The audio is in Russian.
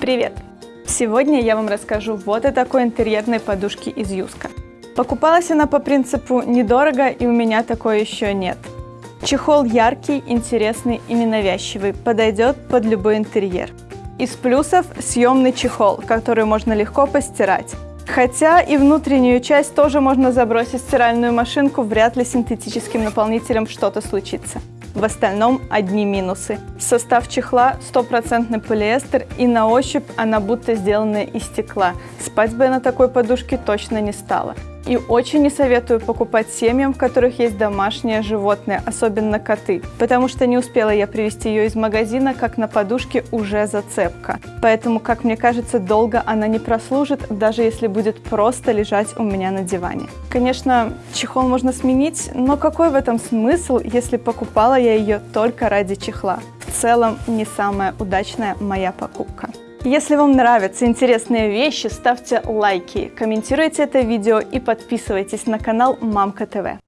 Привет! Сегодня я вам расскажу вот о такой интерьерной подушке из Юска. Покупалась она по принципу недорого и у меня такой еще нет. Чехол яркий, интересный и ненавязчивый, подойдет под любой интерьер. Из плюсов съемный чехол, который можно легко постирать. Хотя и внутреннюю часть тоже можно забросить в стиральную машинку, вряд ли синтетическим наполнителем что-то случится. В остальном одни минусы. Состав чехла стопроцентный полиэстер и на ощупь она будто сделанная из стекла. Спать бы я на такой подушке точно не стала. И очень не советую покупать семьям, в которых есть домашние животные, особенно коты, потому что не успела я привезти ее из магазина, как на подушке уже зацепка. Поэтому, как мне кажется, долго она не прослужит, даже если будет просто лежать у меня на диване. Конечно, чехол можно сменить, но какой в этом смысл, если покупала я ее только ради чехла? Целом, не самая удачная моя покупка. Если вам нравятся интересные вещи, ставьте лайки, комментируйте это видео и подписывайтесь на канал Мамка ТВ.